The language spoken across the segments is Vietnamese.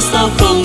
So cool.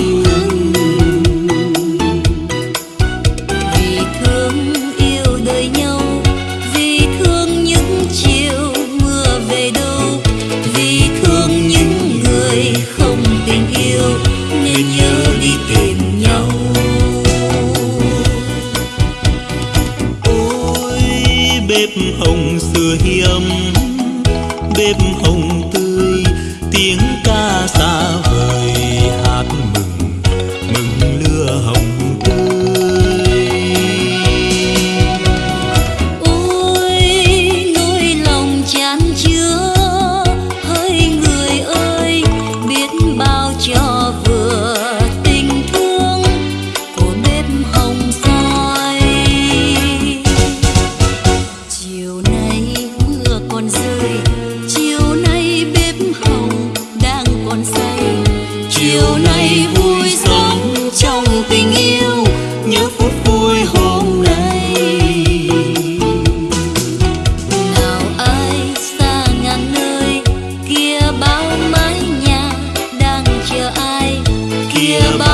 chiều nay vui sống trong tình yêu nhớ phút vui hôm nay. Nào ai xa ngàn nơi, kia bao mái nhà đang chờ ai? Kia bao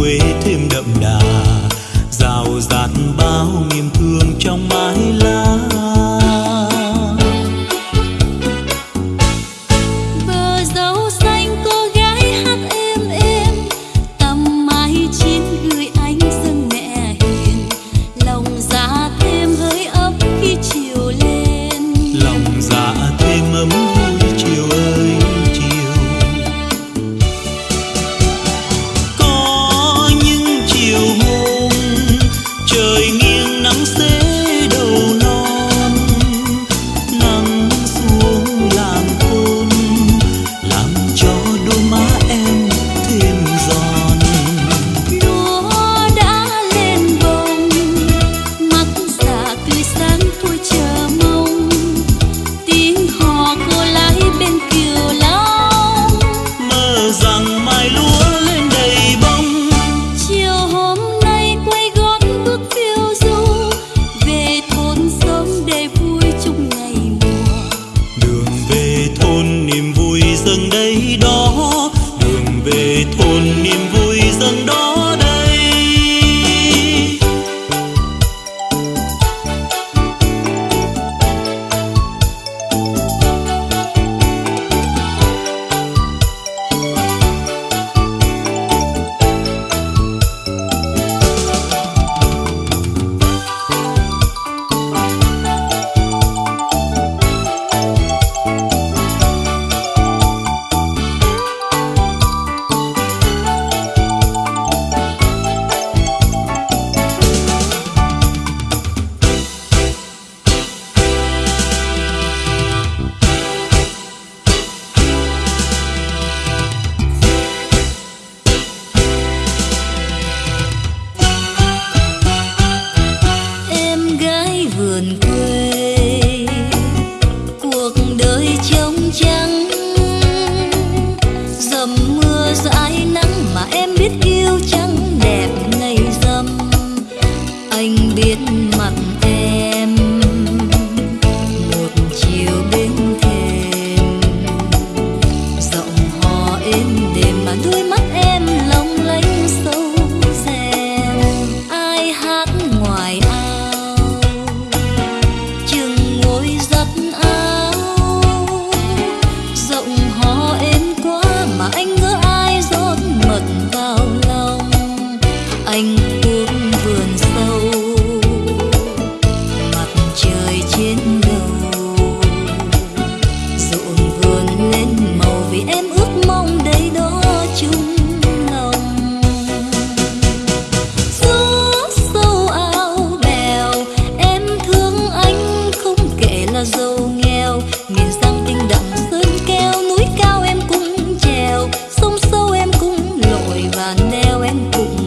quê thêm đậm đà rào rạt bao niềm thương trong mái em cùng